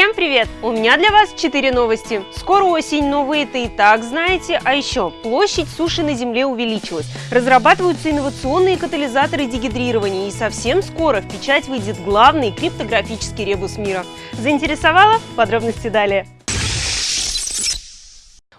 Всем привет! У меня для вас 4 новости. Скоро осень, но вы это и так знаете. А еще площадь суши на Земле увеличилась. Разрабатываются инновационные катализаторы дегидрирования. И совсем скоро в печать выйдет главный криптографический ребус мира. Заинтересовало? Подробности далее.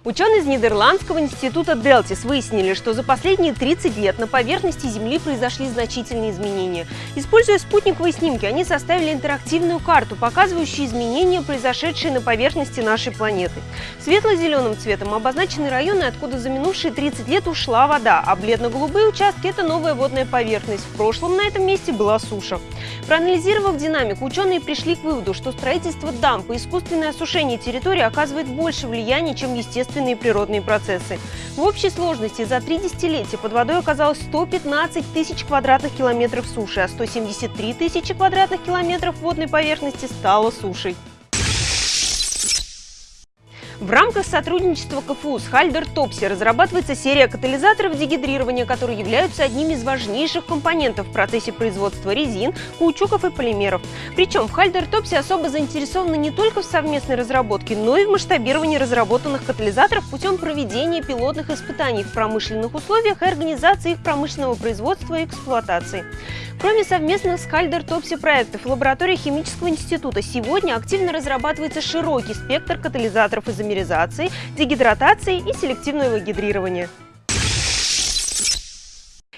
Ученые из Нидерландского института Делтис выяснили, что за последние 30 лет на поверхности Земли произошли значительные изменения. Используя спутниковые снимки, они составили интерактивную карту, показывающую изменения, произошедшие на поверхности нашей планеты. Светло-зеленым цветом обозначены районы, откуда за минувшие 30 лет ушла вода, а бледно-голубые участки – это новая водная поверхность. В прошлом на этом месте была суша. Проанализировав динамику, ученые пришли к выводу, что строительство дамб и искусственное осушение территории оказывает больше влияния, чем естественные природные процессы. В общей сложности за три десятилетия под водой оказалось 115 тысяч квадратных километров суши, а 173 тысячи квадратных километров водной поверхности стало сушей. В рамках сотрудничества КФУ с Хальдер Топси разрабатывается серия катализаторов дегидрирования, которые являются одним из важнейших компонентов в процессе производства резин, каучуков и полимеров. Причем в Хальдер Топси особо заинтересованы не только в совместной разработке, но и в масштабировании разработанных катализаторов путем проведения пилотных испытаний в промышленных условиях и организации их промышленного производства и эксплуатации. Кроме совместных с Хальдер Топси проектов, в лаборатории Химического института сегодня активно разрабатывается широкий спектр катализаторов изомеризации, дегидратации и селективного гидрирования.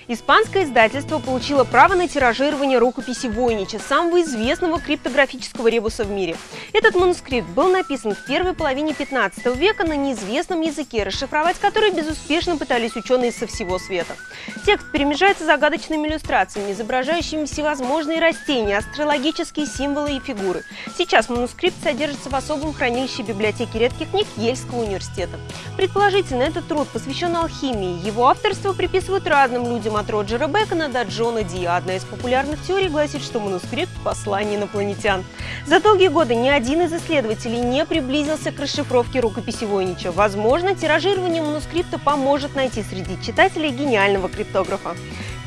Испанское издательство получило право на тиражирование рукописи Войнича, самого известного криптографического ребуса в мире. Этот манускрипт был написан в первой половине 15 века на неизвестном языке, расшифровать который безуспешно пытались ученые со всего света. Текст перемежается загадочными иллюстрациями, изображающими всевозможные растения, астрологические символы и фигуры. Сейчас манускрипт содержится в особом хранилище библиотеки редких книг Ельского университета. Предположительно, этот труд посвящен алхимии. Его авторство приписывают разным людям, от Роджера Бекона до Джона Ди. Одна из популярных теорий гласит, что манускрипт – послание инопланетян. За долгие годы ни один из исследователей не приблизился к расшифровке рукописи Войнича. Возможно, тиражирование манускрипта поможет найти среди читателей гениального криптографа.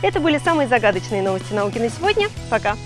Это были самые загадочные новости науки на сегодня. Пока!